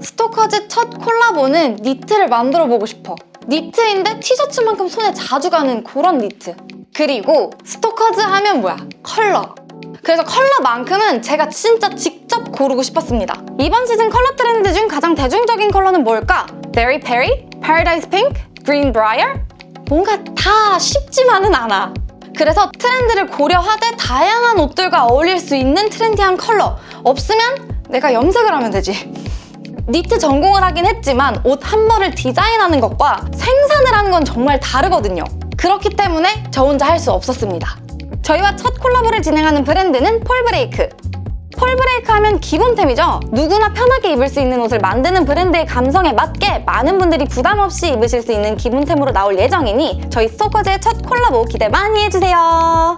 스토커즈 첫 콜라보는 니트를 만들어 보고 싶어. 니트인데 티셔츠만큼 손에 자주 가는 그런 니트. 그리고 스토커즈 하면 뭐야? 컬러. 그래서 컬러만큼은 제가 진짜 직접 고르고 싶었습니다. 이번 시즌 컬러 트렌드 중 가장 대중적인 컬러는 뭘까? Very Peri? Paradise Pink? Green Briar? 뭔가 다 쉽지만은 않아. 그래서 트렌드를 고려하되 다양한 옷들과 어울릴 수 있는 trendy한 컬러. 없으면 내가 염색을 하면 되지. 니트 전공을 하긴 했지만 옷 한 벌을 디자인하는 것과 생산을 하는 건 정말 다르거든요. 그렇기 때문에 저 혼자 할 수 없었습니다. 저희와 첫 콜라보를 진행하는 브랜드는 폴브레이크. 폴브레이크 하면 기본템이죠. 누구나 편하게 입을 수 있는 옷을 만드는 브랜드의 감성에 맞게 많은 분들이 부담 없이 입으실 수 있는 기본템으로 나올 예정이니 저희 스토커즈의 첫 콜라보 기대 많이 해주세요.